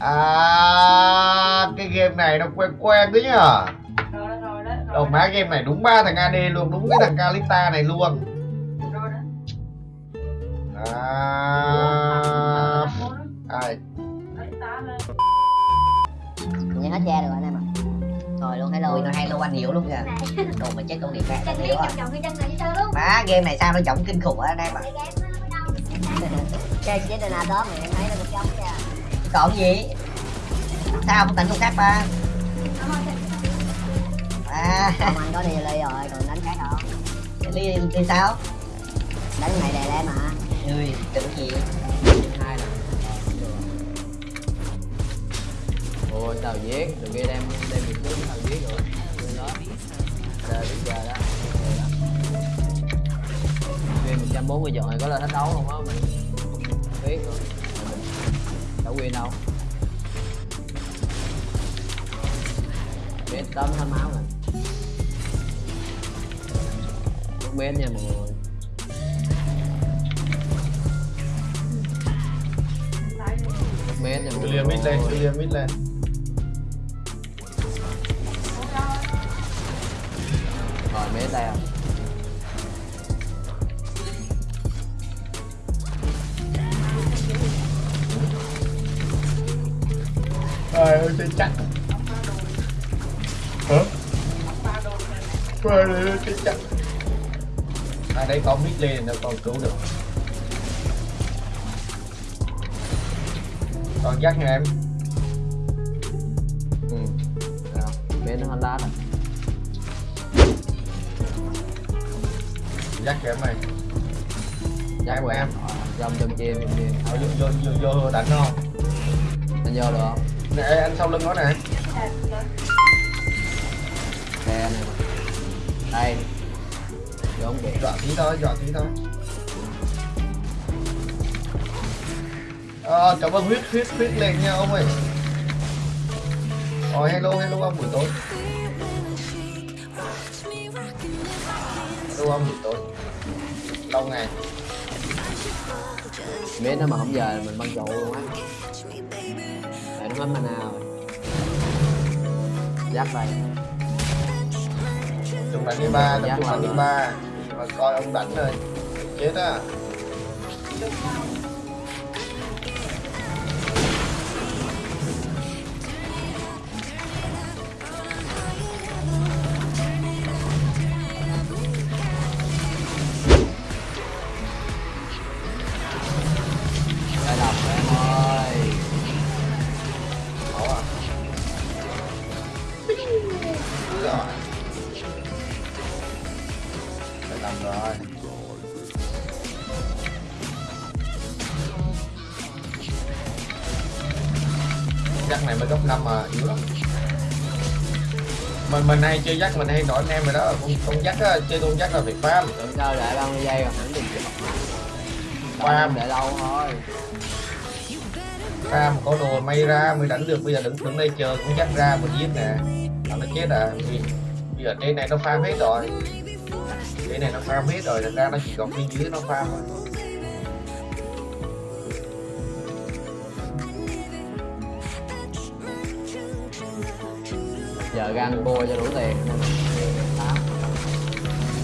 à cái game này nó quen quen đấy nhở? Đầu má game này đúng ba thằng AD luôn đúng cái thằng Kalista này luôn. Rồi đó. À. Ai. Nhìn hết che được rồi anh em ạ. Rồi luôn hello nó hay luôn anh hiểu luôn kìa. Đồ mà chết con điện khác Chân biết chồng cái chân này luôn Má game này sao nó trọng kinh khủng á anh em ạ. Cái game nó đâu Chơi với Dana đó mà em thấy nó một giống nha Còn gì? Sao không tận công khác ba? À. Không anh có đi ly rồi còn đánh khác không đi, đi sao? Đánh này đè lên mà. Ui tưởng gì? Hai nè ôi tao viết từ kia đem đem việc trước tao viết rồi. Đó. Đây bây giờ đó. Nguyên 140 chọn này có lên thách đấu không á mình không biết rồi đâu Nguyên đâu. Biết tóm hết máu rồi. Mất bên nha mọi người. Mất bên nha mọi người. Mid lên clear mid lên rồi mấy tay không trời ơi chơi chắc hả trời ơi chơi chắc à đây có mid lên nó còn cứu được còn chắc nha em ừ. Rồi, bên nó Honda rồi chắc kìa em này Chắc của em. Dòng trong chim trong chim Ờ, vô vô vô vô đánh không Anh vô được không? Nè anh sau lưng nó nè. Mà Đây. Không kịp dọa tí thôi dọa tí thôi. Ờ, cảm ơn huyết huyết huyết lên nha ông ơi. Rồi hello hello ông buổi tối. Hello ông buổi tối. Lâu ngày. Biết nó mà không giờ mình băng trụ luôn á Nó hết mana rồi Giáp đây Chúng đánh đi ba, tập Giác trung đánh đi ba. Mà coi ông đánh rồi Chết á Làm rồi. Chắc này mới cấp 5 mà yếu lắm. Mình mình hay chơi dắt mình hay nói anh em rồi đó. Con con dắt á chơi con dắt là phải farm Tưởng sao để 30 giây rồi hẳn tìm kịp Farm. để lâu thôi. Farm có đồ may ra mới đánh được. Bây giờ đứng đứng đây chờ con dắt ra một giết nè. Là nó chết à. Bây giờ trên này nó farm hết rồi trên này nó farm hết rồi thật ra nó chỉ còn bên dưới nó farm thôi. Giờ gan bôi cho đủ tiền. Tám.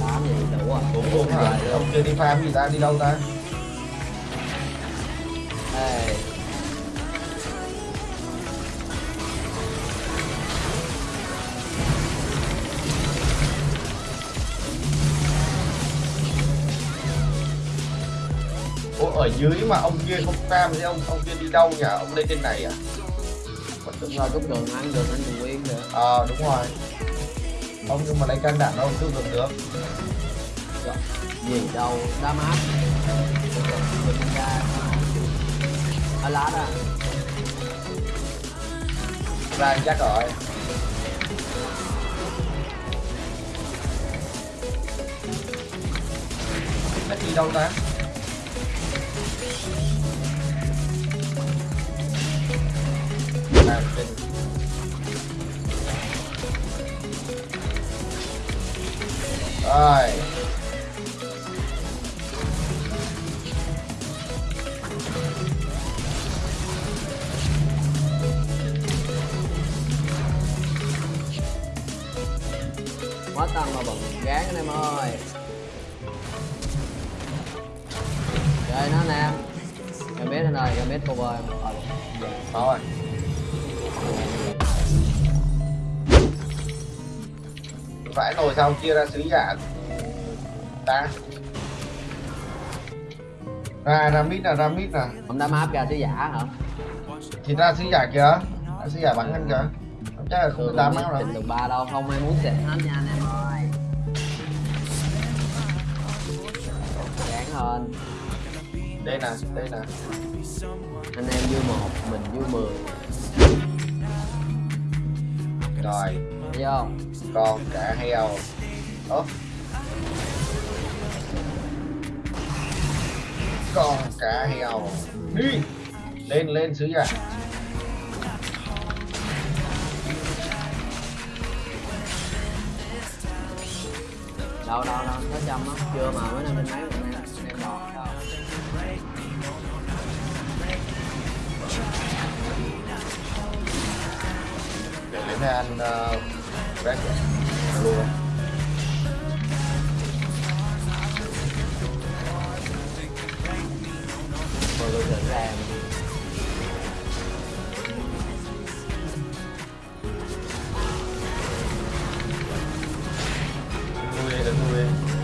Tám gì đủ à? Cũng hả Rồi, ông chưa đi farm gì ta đi đâu ta ở dưới mà ông kia không farm thì ông ông kia đi đâu nhỉ? Ông lên trên này à? The đúng rồi cúp đường ăn đường anh đường nguyên nữa. Ờ đúng rồi. Ông nhưng mà lấy can đảm đâu cứ được được. Gì đâu đá mát. Ra. Ở lá đó. Ra chắc rồi. Nó đi đâu ta rồi. Quá tăng mà bận gán anh em ơi. Chơi nó nè, cầm biết anh ơi cầm biết cover em sáu phải nồi sau chia ra sứ giả ta. Ra ra mít nè ra mít nè ông đã map ra sứ giả hả? Thì ra sứ giả kìa. Ra sứ giả bắn anh kìa. Không chắc là không biết đâu. trình được ba đâu không ai muốn xịt hết nha anh em ơi. Gán hơn đây nè đây nè. Anh em vui một mình vui mười. Rồi. Thấy không con cả heo ố con cá heo đi. Lên lên sứ giả đâu đâu đâu nó chăm á chưa mà mới năm trên mấy mình em đòn đâu. Để lên đây ăn uh, bread luôn rồi tôi thử ra em nuôi đây đừng nuôi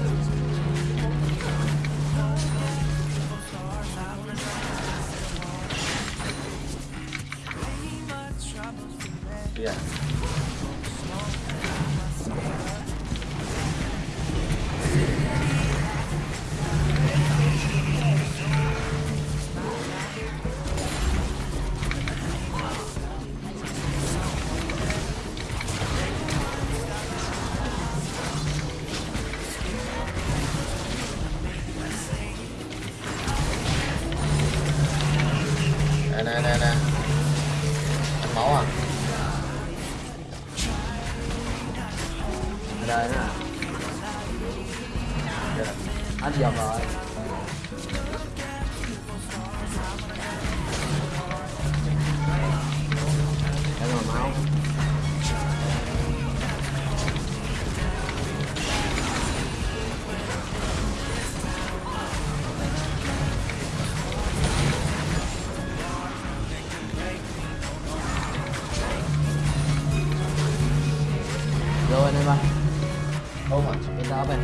nè nè nè nè ăn máu à? Ở đây nè Yeah. hết dòng rồi. Để rồi máu. À Bên đó bên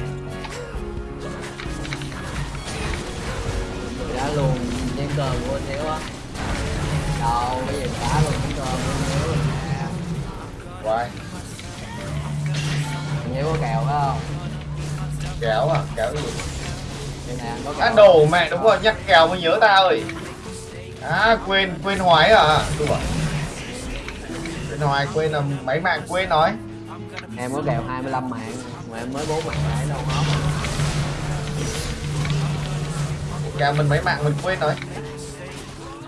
Đã luôn trên cờ của anh Hiếu á. Đâu, bây giờ phá luôn trên cờ của anh Hiếu. Hoài Anh Hiếu có kèo phải không? kéo à? Kéo gì? Anh có kèo. đồ mẹ đúng rồi nhắc kèo mới nhớ ta ơi à quên quên hoài à đúng rồi. Quên hoài quên là mấy mạng quên nói. Em có kèo 25 mạng Mà em mới 4 mạng lại đâu hết kèo mình mấy mạng mình quên nói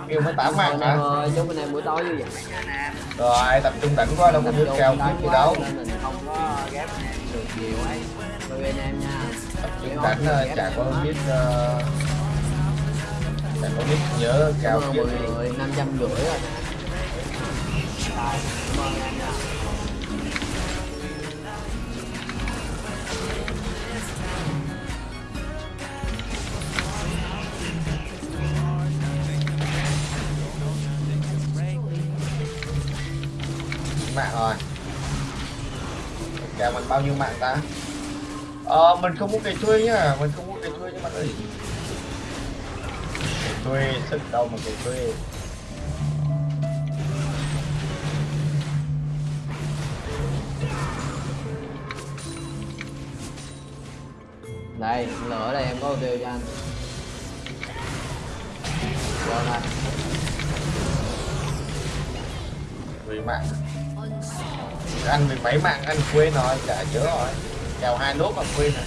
kêu mới tám mạng hả? Ơi, chúc anh em buổi tối anh em rồi tập trung đánh quá đâu có kèo đánh chút gì đâu. mình không có ghép được nhiều ấy. Tôi anh em nha. Tập trung gì ờ, chả có biết ờ, chả có biết nhớ ơn kia mọi gì người, 500 rưỡi rồi. Nè Rồi, cảm ơn em nha bao nhiêu mạng ta? Ờ mình không có cây thuê nhá mình không có cây thuê nhá bạn ơi. Cây thuê sức đâu mà cây thuê. Đây, lửa đây em có tiêu cho anh. Rồi này, vì mạng ăn mười mấy mạng ăn quên rồi chả nhớ rồi. Kèo hai nốt mà quên rồi.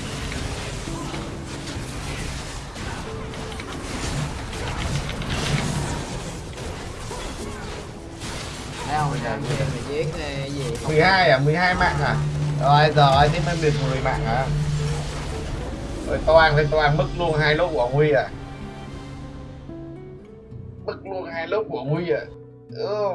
Cái gì? 12 à? 12 mạng à? Rồi rồi thế mới được 10 mạng à rồi toàn thì toàn mất luôn hai lốt của Huy à? Mất luôn hai lốt của Huy à? Ừ.